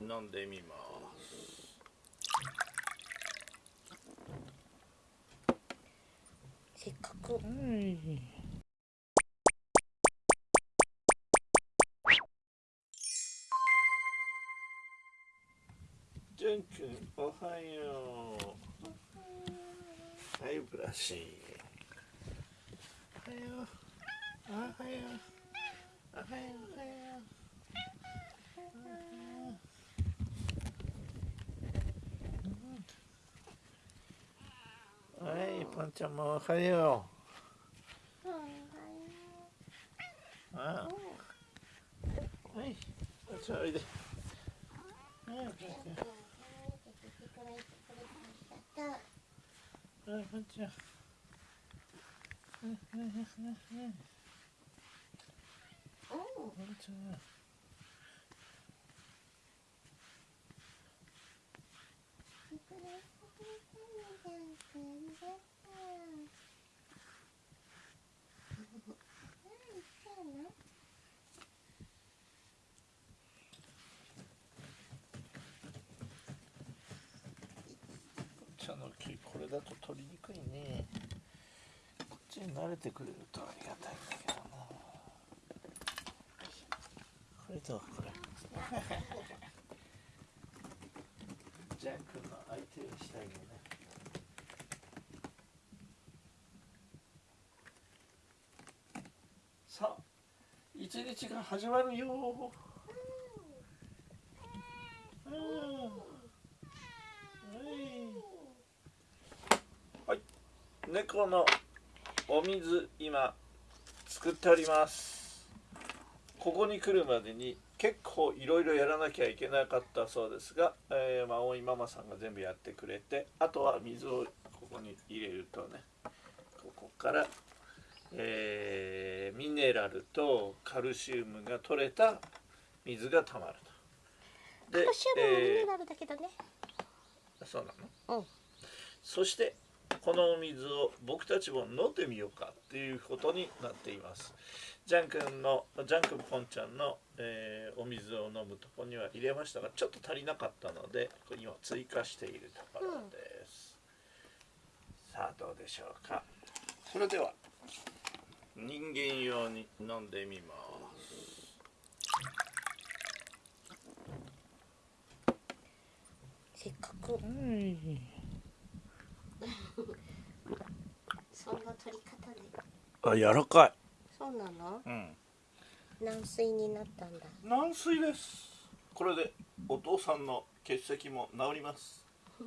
飲んでみます。せっかく。うんジュン君おはよう。はいブラシ。おはよう。おはよう。おはよう。おはようはいパンちゃんもおはよ。うああ。はいパンちゃんおいではいパンちゃん。はいパンちゃんの木これだと取りにくいね。こっちに慣れ。てくれるとありがたいんだけどなこれ。とこれジャン君の相手をしたいよね。さあ一日が始まるよ。うん。はい、猫のお水今作っております。ここに来るまでに結構いろいろやらなきゃいけなかったそうですが、えー、まあ大井ママさんが全部やってくれてあとは水をここに入れるとねここから、えーミネラルとカルシウムが取れた水がたまると。でカルシウムもミえーネラルだけどね、そうなの？うん。そしてこのお水を僕たちも飲んでみようかっていうことになっています。ジャン君のジャン君ポンちゃんの、えーお水を飲むとこには入れましたがちょっと足りなかったので今追加しているところです、さあどうでしょうか。それでは人間用に飲んでみます。せっかく。うんな取り方であ柔らかい。そうなの？うん。軟水になったんだ。軟水です。これでお父さんの結石も治ります